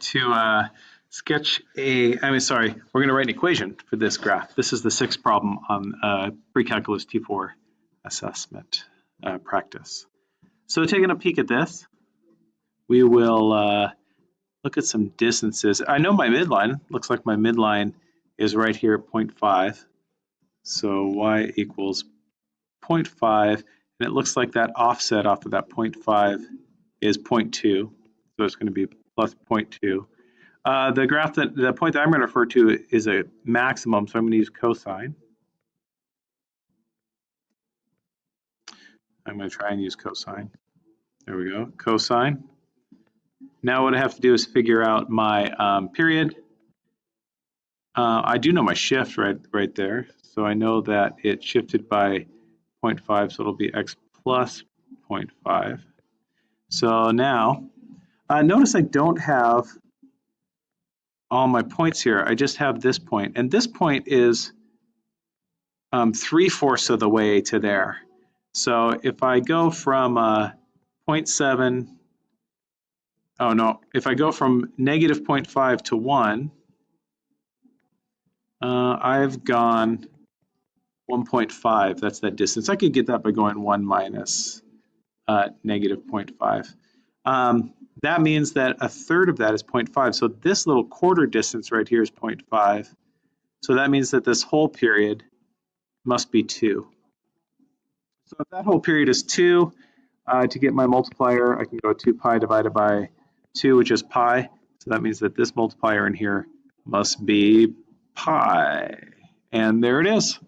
to uh, sketch a, I mean, sorry, we're going to write an equation for this graph. This is the sixth problem on uh, pre-calculus T4 assessment uh, practice. So taking a peek at this, we will uh, look at some distances. I know my midline, looks like my midline is right here at 0.5. So y equals 0.5, and it looks like that offset off of that 0.5 is 0.2. So it's going to be plus 0.2. Uh, the graph that the point that I'm going to refer to is a maximum, so I'm going to use cosine. I'm going to try and use cosine. There we go, cosine. Now what I have to do is figure out my um, period. Uh, I do know my shift right right there, so I know that it shifted by 0.5, so it'll be x plus 0.5. So now, uh, notice I don't have all my points here. I just have this point, and this point is um, three-fourths of the way to there. So if I go from uh, 0.7, oh no, if I go from negative 0.5 to 1, uh, I've gone 1.5, that's that distance. I could get that by going 1 minus uh, negative 0.5. Um, that means that a third of that is 0.5. So this little quarter distance right here is 0.5. So that means that this whole period must be 2. So if that whole period is 2, uh, to get my multiplier, I can go 2 pi divided by 2, which is pi. So that means that this multiplier in here must be pi. And there it is.